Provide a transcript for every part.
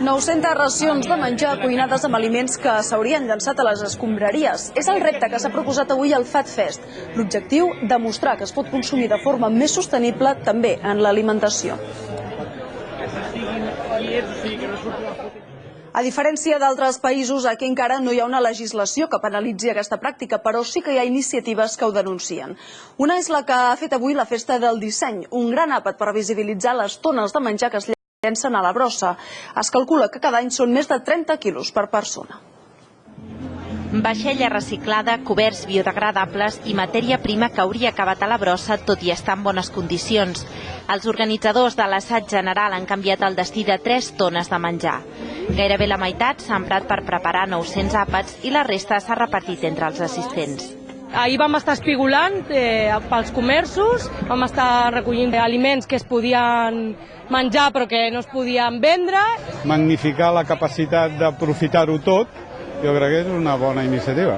900 racions de menjar cuinades amb aliments que s'haurien llançat a les escombraries. És el repte que s'ha proposat avui al Fat Fest. L'objectiu, demostrar que es pot consumir de forma més sostenible també en l'alimentació. A diferència d'altres països, aquí encara no hi ha una legislació que penalitzi aquesta pràctica, però sí que hi ha iniciatives que ho denuncien. Una és la que ha fet avui la Festa del Disseny, un gran àpat per visibilitzar les tones de menjar que es llencen a la brossa. Es calcula que cada any són més de 30 quilos per persona. Vaixella reciclada, coberts biodegradables i matèria prima que hauria acabat a la brossa tot i estar en bones condicions. Els organitzadors de l'assaig general han canviat el destí de 3 tones de menjar. Gairebé la meitat s'ha emprat per preparar 900 àpats i la resta s'ha repartit entre els assistents. Ahir vam estar espigolant eh, pels comerços, vam estar recollint aliments que es podien menjar però que no es podien vendre. Magnificar la capacitat d'aprofitar-ho tot, jo crec que és una bona iniciativa.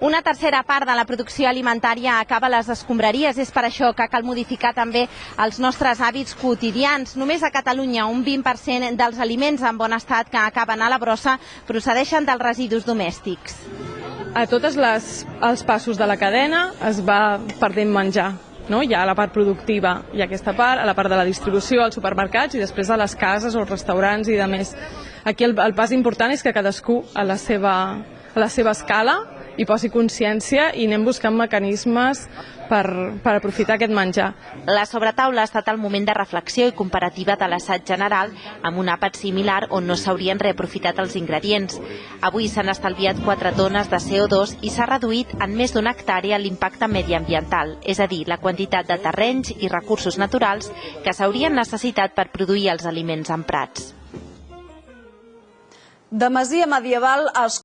Una tercera part de la producció alimentària acaba a les escombraries. És per això que cal modificar també els nostres hàbits quotidians. Només a Catalunya un 20% dels aliments en bon estat que acaben a la brossa procedeixen dels residus domèstics. A tots els passos de la cadena es va perdent menjar. No? Hi ha la part productiva i aquesta part, a la part de la distribució, als supermercats i després a les cases o restaurants i de més. Aquí el, el pas important és que cadascú a la seva, a la seva escala hi posi consciència i anem buscant mecanismes per, per aprofitar aquest menjar. La sobretaula ha estat el moment de reflexió i comparativa de l'assaig general amb un àpat similar on no s'haurien reaprofitat els ingredients. Avui s'han estalviat 4 tones de CO2 i s'ha reduït en més d'una hectàrea l'impacte mediambiental, és a dir, la quantitat de terrenys i recursos naturals que s'haurien necessitat per produir els aliments emprats. De masia medieval es